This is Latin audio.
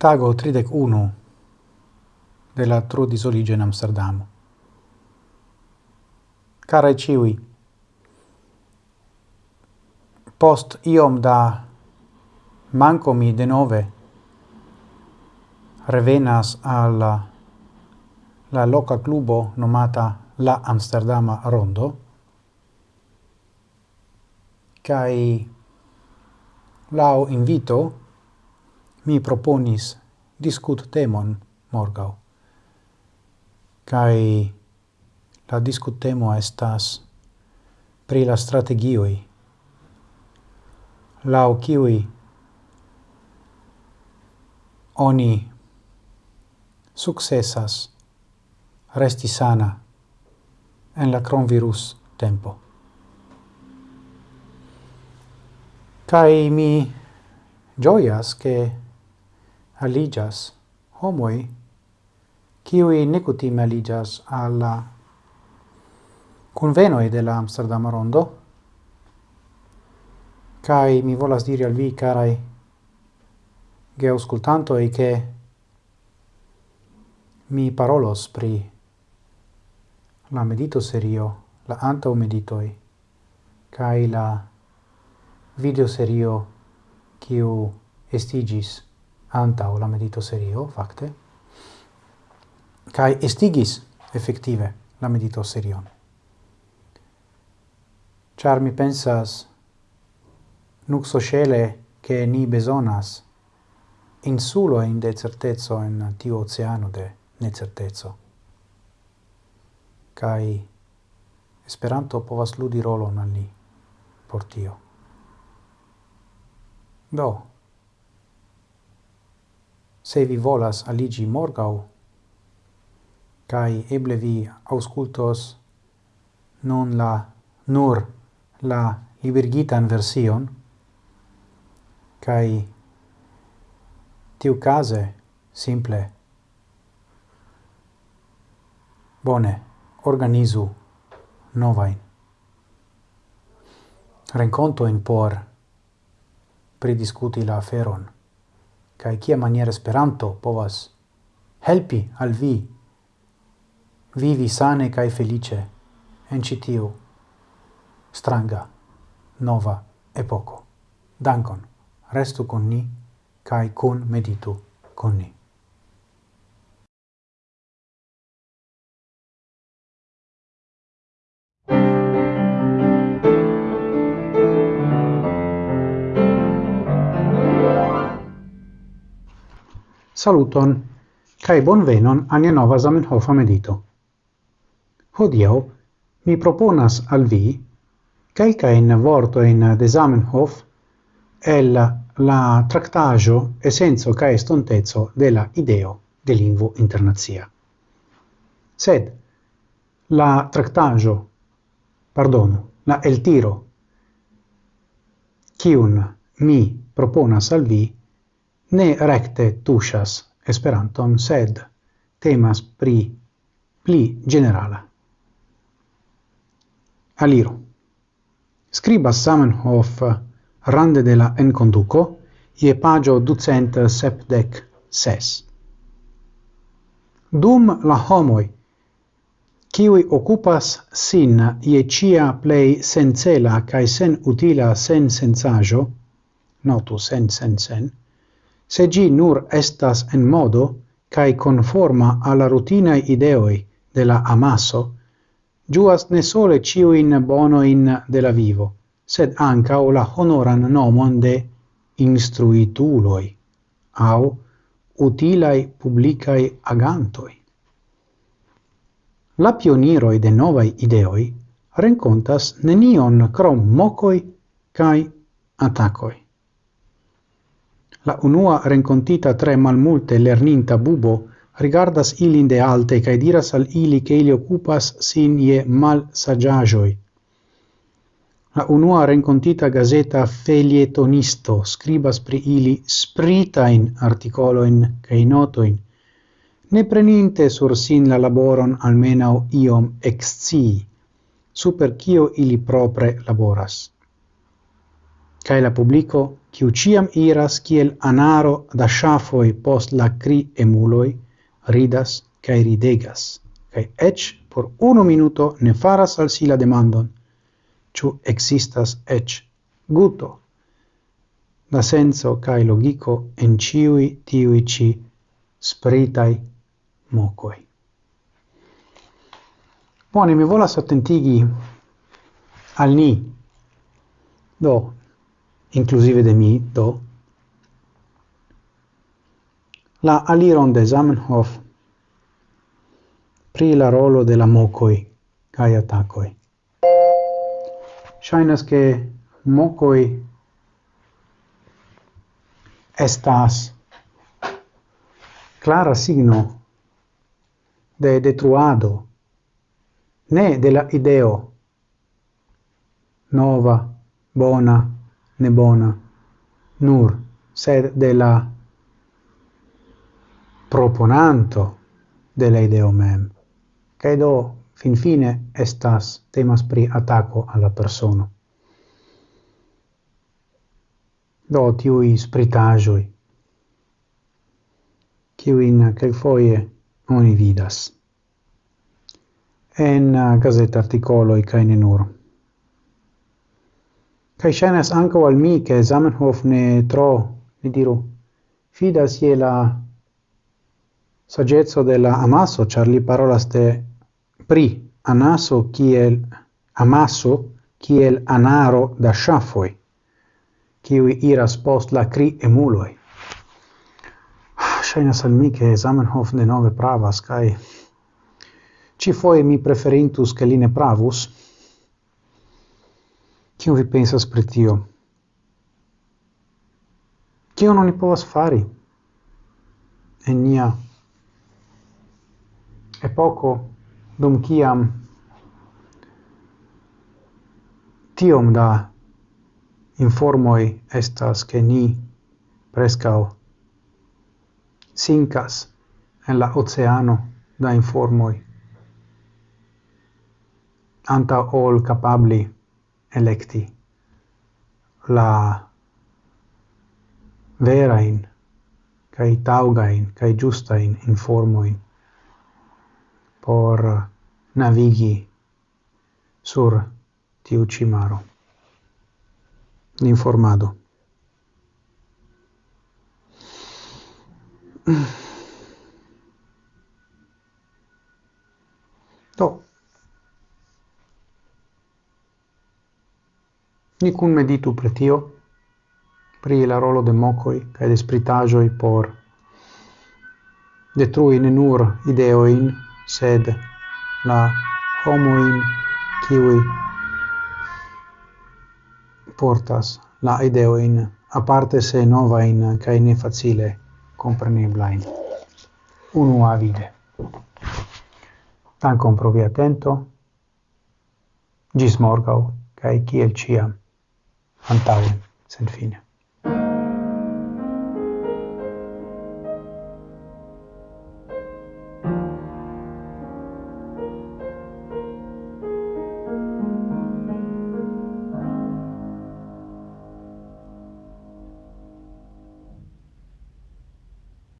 tago 31 de la trudisoliĝo in Amsterdamo. Karaj ciui, post iom da manco mi de nove revenas al la loca clubo nomata La Amsterdama Rondo, cae lau invito mi proponis discut temon morgau. Kai la discut temo estas pri la strategioi, lau kiui oni successas resti sana en la cronvirus tempo. Kai mi gioias che aligas homoi qui ne aligas alla convenoi de la Amsterdam Rondo. Kai mi volas diri al vi carai ge auscultanto e che mi parolos pri la medito serio la antau meditoi kai la video serio kiu estigis antau la medito serio, facte, kai estigis effettive la medito serion. Char mi pensas nux sociale che ni besonas insulo in de certezzo in tiu oceano de necertezzo. kai Esperanto povas ludi rolon al ni por tio. Do, se vi volas aligi morgau, kai eble vi auscultos non la nur la libergitan version, kai tiu case simple bone organizu novain rencontoin por pridiscuti la aferon kai kia maniere speranto povas helpi al vi vivi sane kaj felice en ĉi tiu stranga nova epoko. Dankon. Restu kun ni kai kun meditu kun ni. Saluton, cae bonvenon ania nova Zamenhof medito. Hodiau, mi proponas al vi calcaen vortoin de Zamenhof el la tractaggio essenzo cae estontezzo de la ideo de lingvo internazia. Sed, la tractaggio, pardono, la el tiro, cium mi proponas al vi ne recte tuŝas Esperanton, sed temas pri pli generala. Aliro. Scribas Samenhof rande de la enconduco ie pagio ducent sepdec ses. Dum la homoi, kiwi occupas sin ie cia plei sencela cae sen utila sen sensajo, notu sen sen sen, se gi nur estas en modo cae conforma alla rutina ideoi de la amaso giuas ne sole ciuin bonoin de la vivo, sed ancao la honoran nomon de instruituloi, au utilai publicai agantoi. La pioniroi de novai ideoi rencontas nenion crom mocoi cae atacoi. La unua rencontita tre malmulte lerninta bubo rigardas ilin de alte cae diras al ili che ili occupas sin je malsaĝaĵoj. La unua rencontita gazeta felietonisto scribas pri ili spritain articoloin cae notoin, ne preninte sur sin la laboron almenau iom excii, super cio ili propre laboras cae la publico, kiu ciam iras kiel anaro da shafoi post la cri emuloi, ridas cae ridegas, cae ec por uno minuto ne faras al si la demandon, ciu existas ec guto, da senso cae logico en ciui tiui ci spritai mocoi. Bone, mi volas attentigi al ni, do inclusive de mi, do, la aliron de Zamenhof pri la rolo de la mocoi cae atacoi. Shainas che mocoi estas clara signo de detruado ne de la ideo nova bona ne bona nur sed de la proponanto de la ideo mem. Cae do finfine estas temas pri atako alla persono. Do tiui spritajoi kiuin kelkfoje oni vidas. En uh, gazet articoloi i ne nur. Kai shenas ankaŭ al mi, ke Zamenhof ne tro, mi diru, fidas je la saggezzo della amasso, char li parolas de pri anaso kiel amaso, kiel anaro da shafoi, kiuj iras post la cri emuloi. Shenas al mi, ke Zamenhof denove pravas, kaj ĉifoje mi preferintus, che li ne pravus, Cio vi pensas pri tio? Cio non ni povas fari en nia epoco, dum ciam tiom da informoi estas che ni preskaŭ sincas en la oceano da informoi anta ol capabli electi la verain kai taugain kai giustain informoin por navigi sur tiu cimaro. maro informado to Ni cun meditu pre tio, pri la rolo de mocoi kaj de spritagioi por detrui ne nur ideoin, sed la homoin kiwi portas la ideoin aparte se novain cae ne facile compreniblain. Unu avide. Tancom provi attento, atento. Gis morgau, cae kiel ciam. Antauen, fine.